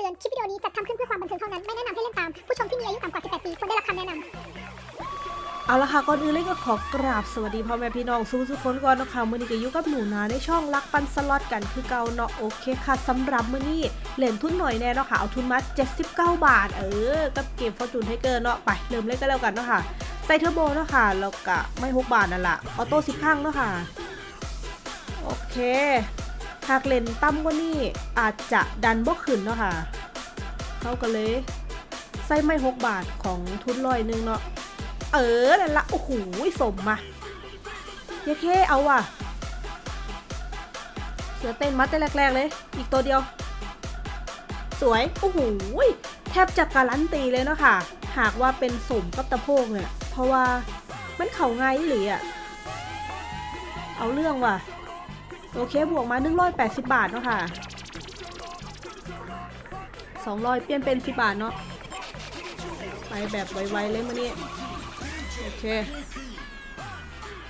ตือน คลิปวิดีโอนี้จัดทำขึ้นเพื่อความบันเทิงเท่านั้น ไม่แนะนำให้เล่นตาม ผู้ชมที่มีอายุต่ำกว่า 18 ปีควรได้รับคำแนะนำเอาละค่ะ ก่อนอื่นเลยก็ขอกราบสวัสดีพ่อแม่พี่น้องสู้ทุกคนก่อนนะคะมื้อนี้ก็อยู่กับหนูนาในช่องรักปันสล็อตกันคือเก่าเนาะโอเคค่ะสำหรับมื้อนี้เหรียญทุนหน่อยแน่เนาะค่ะเอาทุนมา79 บาท เออกับเกม Fortune Tiger เนาะไปเริ่มเล่นกันแล้วกันเนาะค่ะใส่เทอร์โบเนาะค่ะแล้วก็ไม่6บาทนั่นแหละ auto สิบข้างเนาะค่ะโอเค หากเลนต่ำกว่านี้อาจจะดันบ่ขึ้นเนาะค่ะเข้ากันเลยใส่ไม่6บาทของทุนร้อยหนึงเนาะเออนั่นละโอ้โหสมมาเย้เคเอาว่ะเสือเต้นมัดแต่แรกๆเลย อีกตัวเดียว สวยโอ้โหแทบจะการันตีเลยเนาะค่ะ หากว่าเป็นสมกับตะโพกเนี่ย เพราะว่ามันเข่าไงหรืออะเอาเรื่องว่ะ โอเคบวกมา 180 บาทเนาะค่ะ 200 เปลี่ยนเป็น 10 บาทเนาะไปแบบไวๆเลยมื่อนี้โอเค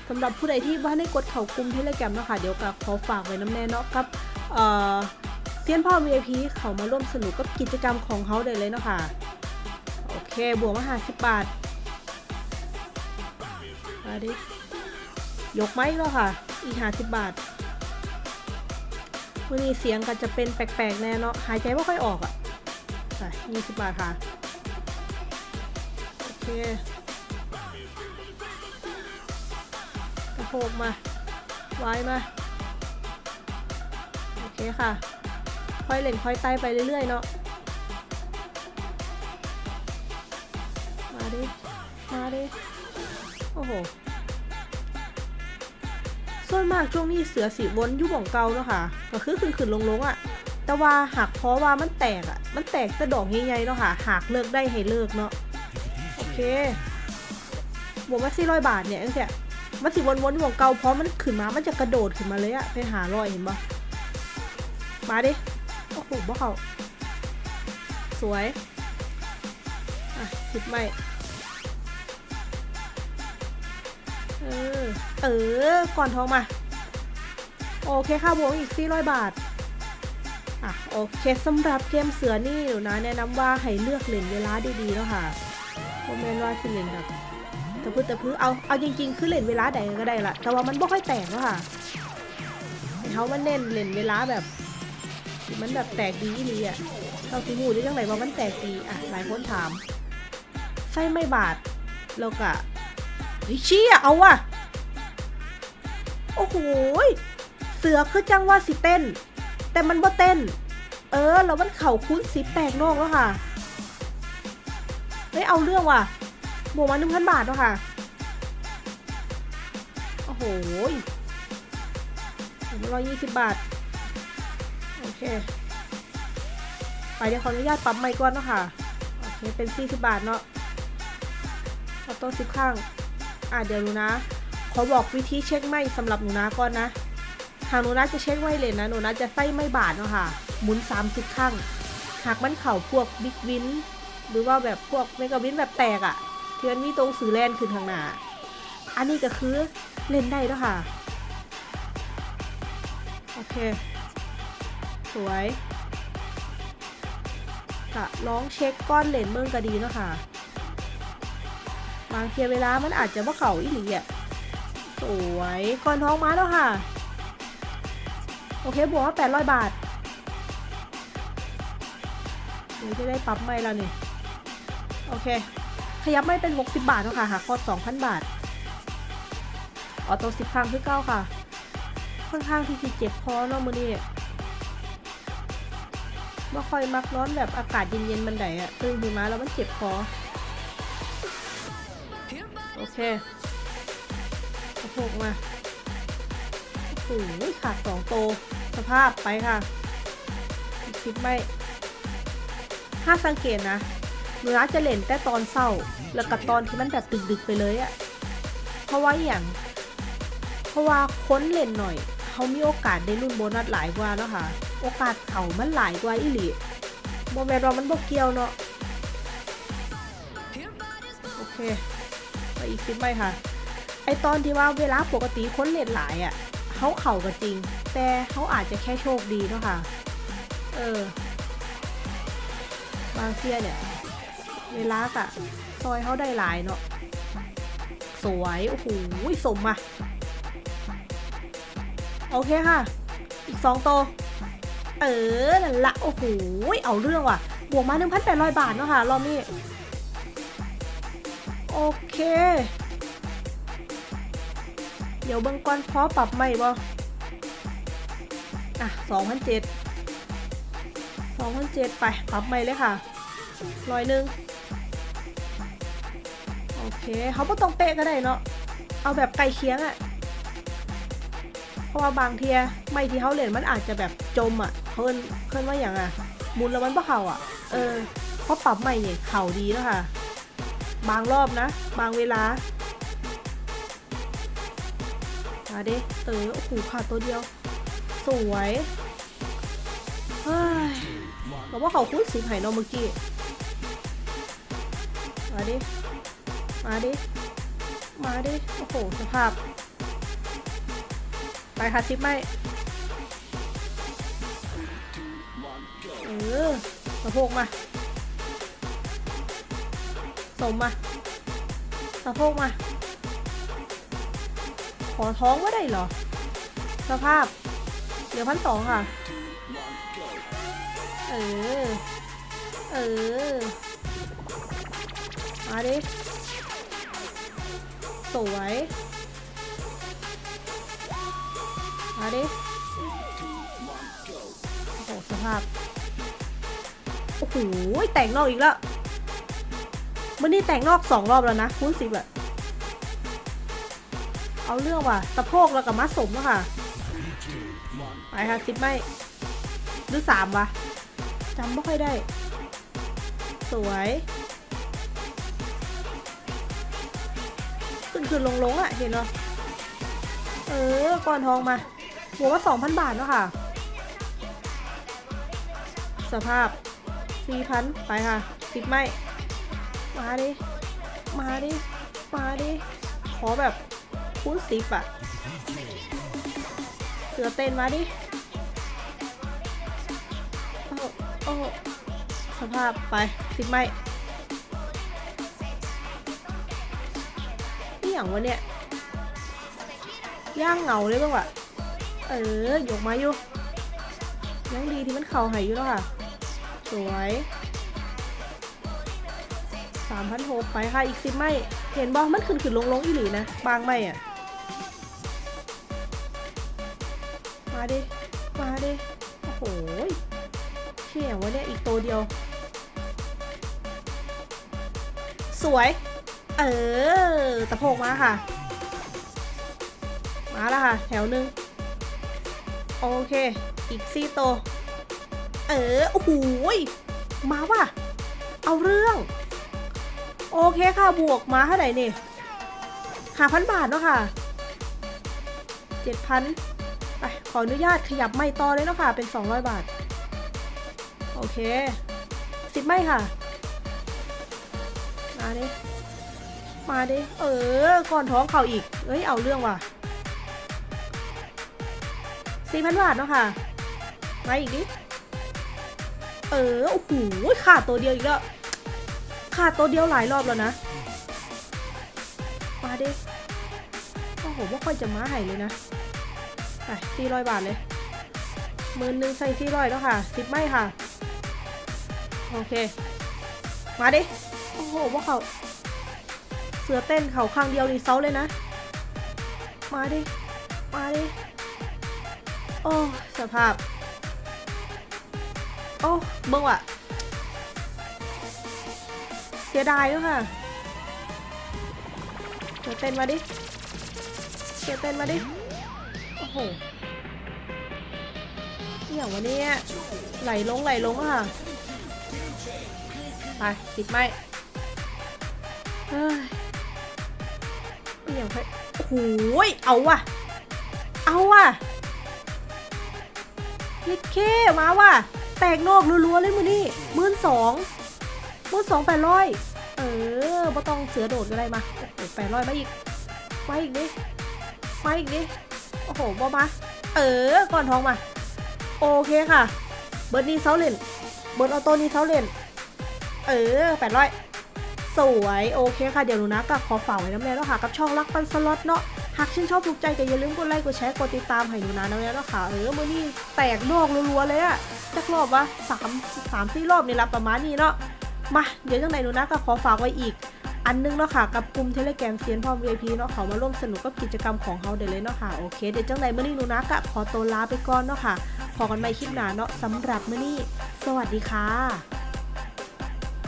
สำหรับผู้ใดที่ว่าได้กดเข่ากลุ่มเทเลแกรมเนาะคะเดี๋ยวกับขอฝากไว้น้ำแน่เนาะกับเอ่อเซียนพ่อ VIP เขามาร่วมสนุกกับกิจกรรมของเขาได้เลยเนาะค่ะ โอเค บวกมาหาสิบบาท มาดิ ยกไหมเนาะค่ะ อีกหาสิบบาท มื่อนี้เสียงก็จะเป็นแปลกๆแน่เนาะหายใจไม่ค่อยออกอะ่ะยี่สิบบาทค่ะ โอเคกระโปงมาไว้มา โอเคค่ะ ค่อยเล่นค่อยไต่ไปเรื่อยๆเนาะมาดิ มาดิ โอ้โห นมากช่วงนี้เสือสีวนยู่บ่องเก่าเนาะค่ะก็คือขึ้นขึ้นลงลงๆอะ่ะ แต่ว่าหากเพราะว่ามันแตกอะ่ะ มันแตกแต่ดอกใหญ่ๆเนาะค่ะ หากเลิกได้ให้เลิกเนาะโอเคบวกมาสี่ร้อยบาทเนี่ยตั้งแต่มันสิวนๆอยู่ของเก่าเพราะมันขึ้นมา มันจะกระโดดขึ้นมาเลยอะเป็นหาร้อยเห็นปะมาดิโอ้โหบ่เขาสวย อะสิบไม่ เออเออก่อนทองมา โอเคค่ะบวกอีก400บาทอะโอเคสำหรับเกมเสือนี่หนูนะแนะนำว่าให้เลือกเล่นเวลาดีๆแล้วค่ะโมเมนว่าสิเล่นแบบตะพื้ตะพื้เอาเอาจริงๆ คือเล่นเวลาใดก็ได้ละแต่ว่ามันไม่ค่อยแตกแล้วค่ะเขามันเน้นเล่นเวลาแบบมันแบบแตกดีอีหลีอะเราสิหูได้จังไหนว่ามันแตกดีอะหลายคนถามไส้ไม่บาดแล้วก็ ฮ้ยเชี่ยเอาว่ะ โอ้โหเสือคือจังว่าสิเต้น แต่มันบ่เต้น เออ แล้วมันเข่าคุ้นสิแตกนอกแล้วค่ะเฮ้ยเอาเรื่องว่ะบวกมาหนึ่งพันบาทเนาะค่ะ โอ้โหร้อยยี่สิบบาท โอเค ไปเดี๋ยวขออนุญาตปั๊มไมค์ก่อนเนาะค่ะ โอเค เป็นสี่สิบบาทเนาะออโต้สิบข้าง อะเดี๋ยวหนูนะ ขอบอกวิธีเช็คไม่สำหรับหนูนะก่อนนะทางหนูนะจะเช็คไว้เลยนะหนูนะจะใส่ไม่บาทเนาะค่ะ หมุน 30ข้ง หากมันเข่าพวกบิ๊กวินหรือว่าแบบพวกเมกะวินแบบแตกอะ่ะที่มันมีตรงสื่อแลนขึ้นทางหน้า อันนี้ก็คือเล่นได้แล้วค่ะ โอเค สวยกะลองเช็คก้อนเลนเมืองก็ดีเนาะค่ะ บางเทียเวลามันอาจจะว่าเข่าอีหลีอะสวยก้อนท้องมาแล้วค่ะ โอเคบวกว่า800บาทเดี๋ยวจะได้ปั๊บไม่แล้วนี่ โอเค ขยับไม่เป็น 60 บาทแล้วค่ะหาคอด2,000บาท ออโต้สิบครั้งคือเก้าค่ะ ค่อนข้างที่จะเจ็บคอเนาะมือนี้ไม่ค่อยมักร้อนแบบอากาศเย็นๆบันไดอะตื่นขึ้นมาแล้วมันเจ็บคอ โอเคกระโปงมาโอ้โหขาดสองโต สภาพไปค่ะคลิปไม่ถ้าสังเกตนะหนูนะจะเล่นแต่ตอนเศร้า แล้วกับตอนที่มันแบบดึกๆไปเลยอะเพราะว่าอย่าง เพราะว่าค้นเล่นหน่อย เขามีโอกาสได้รุ่นโบนัสหลายกว่าเนาะค่ะ โอกาสเขามันหลายกว่าอีหลีโมแมนเรามันบกเกี่ยวเนาะ โอเค ไปอีกคลิปไม่ค่ะ ไอตอนที่ว่าเวลาปกติค้นเล่นหลายอะ่ะเขาเข่าก็จริง แต่เขาอาจจะแค่โชคดีเนาะค่ะ เออบางเทียเนี่ย เวลากะซอยเขาได้หลายเนาะสวย โอ้โหสมอะ โอเคค่ะ อีกสองโต เออนั่นละ โอ้โห เอาเรื่องว่ะ บวกมา 1,800 บาทเนาะค่ะ รอบนี้ โอเค เดี๋ยวเบิ่งก่อนพอปรับใหม่บ่ อะ2,007 2,007ไป ปรับใหม่เลยค่ะร้อยหนึ่งโอเคเขาไม่ต้องเป๊ะก็ได้เนาะ เอาแบบไกลเคียงอะเพราะว่าบางเทียไม่ที่เขาเล่นมันอาจจะแบบจมอะเพิ่นเพิ่นว่าอย่างอะมุนแล้วมันบ่เข่าอะเออเพราะปรับใหม่เนี่ยเข่าดีแล้วค่ะ บางรอบนะ บางเวลา มาเด้เต๋อโอ้โหขาดตัวเดียว สวยเฮ้ยบอกว่าเขาคุ้นสีไผ่นอเมื่อกี้ มาดิ มาดิ มาดิ โอ้โห สภาพ ไปค่ะทิปไม่เออสะโพกมา สมมาสะโพกมา ขอท้องว่ได้เหรอ สภาพเดี๋ยวพันสองค่ะ เออ เออ มาดิ สวย มาดิ โอ้โห สภาพ โอ้โห แต่งนอกอีกแล้ว มันนี่แต่งนอกสองรอบแล้วนะคูณสิบอะเอาเรื่องว่ะสะโพกแล้วกับมัดสมแล้วค่ะไปค่ะสิบไม่หรือสามวะจำไม่ค่อยได้ สวย ขึ้นขึ้นลงลงอะเห็นเหรอเออก่อนทองมาหัวว่า2,000บาทเนาะค่ะ สภาพ4,000ไปค่ะสิบไม่ มาดิ มาดิ มาดิ ขอแบบคูณสิบอะเสือเต้นมาดิโอ้โอ้สภาพไปสิบไม่นี่อย่างวะเนี่ย ย่างเหงาเลยบ้างวะเออหยกมาอยู่ยังดีที่มันเข่าหายอยู่แล้วค่ะ สวย สามพันหกไปค่ะอีกสิบไม่เห็นบอมันขึ้นขึ้นลงลงอีหลีนะบางไม่อะ มาดิ มาดิ โอ้โหเชี่ยวะเนี่ยอีกตัวเดียว สวย เออตะโพกมาค่ะ มาแล้วค่ะ แถวหนึ่งโอเค อีกซี่โต เออ โอ้โหมาว่ะ เอาเรื่อง โอเคค่ะบวกมาเท่าไหร่เนี่ยหาพันบาทเนาะค่ะเจ็ดพันไปขออนุญาตขยับไม่ต่อเลยเนาะค่ะ เป็น 200 บาท โอเคสิบไม่ค่ะ มาดิ มาดิ เออ ก่อนท้องเข่าอีก เอ้ย เอาเรื่องว่ะสี่พันบาทเนาะค่ะ มาอีกดิ เออ โอ้โหขาดตัวเดียวอีกแล้ว ขาดตัวเดียวหลายรอบแล้วนะ มาดิโอ้โหว่าค่อยจะมาให้เลยนะไปสี่ร้อยบาทเลยหมื่นหนึ่งใส่สี่ร้อยแล้วค่ะสิบไม่ค่ะ โอเค มาดิ โอ้โหว่าเขาเสือเต้นเขาข้างเดียวนี่เซาเลยนะ มาดิ มาดิ โอ้ สภาพ โอ้ เบิ่งว่ะ เสียดายด้วยค่ะเสียเต้นมาดิเสียเต้นมาดิ โอ้โหอหย่างวันนี้ไหลลงไหลลงค่ะ ไปติดไหมเฮ้ยอหย่างไปโอ้โหเอาว่ะ เอาว่ะยิเคมาว่ะ แตกนอกรัวๆเลยมือนี่มื่นสอง หมื่นสองแปดร้อยเออบ่ต้องเสือโดดก็ได้มาแปดร้อยมาอีกมาอีกดิมาอีกดิโอ้โหบอมาเออก่อนทองมา โอเคค่ะ เบิร์ดนี้เซาเลนเบิร์ดออโต้นี้เซาเลนเออแปดร้อยสวยโอเคค่ะเดี๋ยวหนูนะก็ขอฝากไว้น้ำแน่แล้วค่ะกับช่องรักปันสล็อตเนาะหากชื่นชอบถูกใจก็อย่าลืมกดไลค์กดแชร์กดติดตามให้หนูนะน้ำแน่แล้วค่ะเออมื่อนี้แตกดอกรัวๆเลยอะจักรอบวะสามสามสี่รอบนี่ละประมาณนี้เนาะ มาเดี๋ยวจังไหนหนูนะก็ขอฝากไว้อีก อันนึงเนาะค่ะกับกลุ่มเทเลแกรมเซียนพร้อม VIP เนาะเขามาร่วมสนุกกับกิจกรรมของเขาเดี๋ยวเลยเนาะค่ะโอเคเดี๋ยวจังไหนเมื่อนี้หนูนะก็ขอตัวลาไปก่อนเนาะค่ะพอกันใหม่คลิปหน้าเนาะสำหรับเมื่อนี้ สวัสดีค่ะ